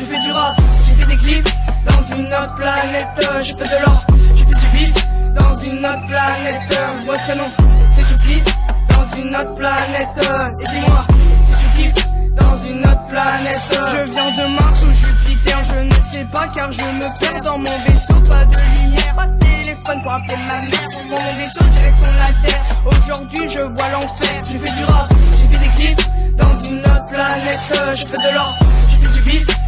je fais du rap, j'ai fait des clips dans une autre planète, je fais de l'or, j'ai fait du beat dans une autre planète, moi ce canon, c'est du clip dans une autre planète, et dis-moi, c'est du clip dans une autre planète, je viens de Mars ou Jupiter, je ne sais pas car je me perds dans mon vaisseau, pas de lumière, pas de téléphone pour appeler ma mère, mon vaisseau direction la Terre, aujourd'hui je vois l'enfer, j'ai fait du rap, j'ai fait des clips dans une autre planète, je fais de l'or, j'ai fait du beat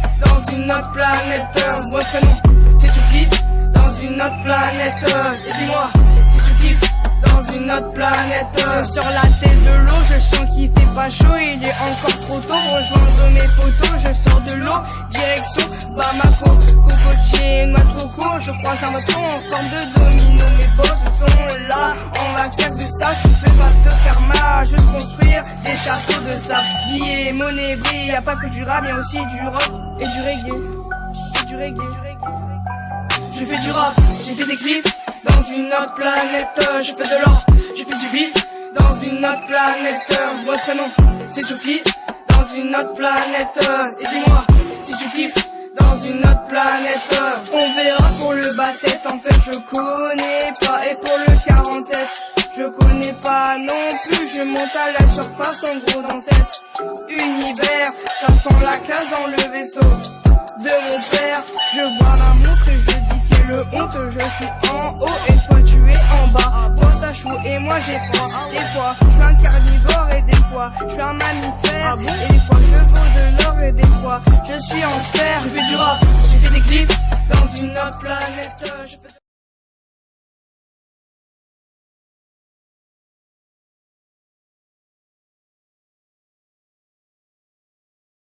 une autre planète. Votre prénom, c'est Choupi, dans une autre planète. Et dis-moi, si tu kiffes dans une autre planète. Sur la tête de l'eau, je sens qu'il fait pas chaud. Il est encore trop tôt rejoindre mes photos. Je sors de l'eau, direction Bamako. Cocotier, noix de coco. Je croise un bateau en forme de domino. Billets, monnaie, brille. Y'a pas que du rap, y'a aussi du rock et du reggae. Et du reggae. J'ai fait du rap, j'ai fait des clips dans une autre planète. Je fais de l'or, j'ai fait du beat dans une autre planète. Votre prénom, c'est Choupi, dans une autre planète. Et dis-moi, si tu kiffes dans une autre planète. On verra pour le basset, en fait je connais Je monte à la surface en gros dans cette univers. Ça sent la classe dans le vaisseau de mon père. Je vois la montre et je dis quelle honte. Je suis en haut et toi tu es en bas. Toi t'as chaud et moi j'ai froid. Des fois je suis un carnivore et des fois je suis un mammifère. Et des fois je vaux de l'or et des fois je suis en fer. Je fais du rap, j'ai fait des clips dans une autre planète. Je fais